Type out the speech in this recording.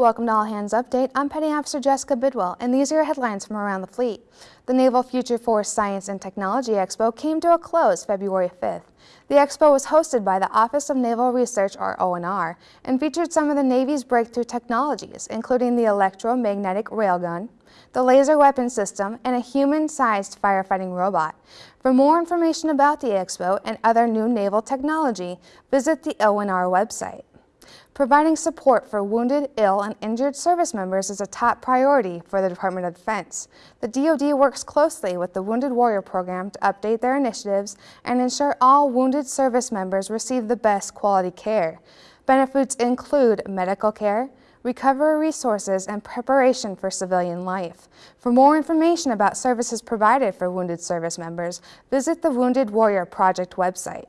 Welcome to All Hands Update. I'm Petty Officer Jessica Bidwell, and these are your headlines from around the fleet. The Naval Future Force Science and Technology Expo came to a close February 5th. The expo was hosted by the Office of Naval Research, or ONR, and featured some of the Navy's breakthrough technologies, including the electromagnetic railgun, the laser weapon system, and a human-sized firefighting robot. For more information about the expo and other new naval technology, visit the ONR website. Providing support for wounded, ill, and injured service members is a top priority for the Department of Defense. The DoD works closely with the Wounded Warrior Program to update their initiatives and ensure all wounded service members receive the best quality care. Benefits include medical care, recovery resources, and preparation for civilian life. For more information about services provided for wounded service members, visit the Wounded Warrior Project website.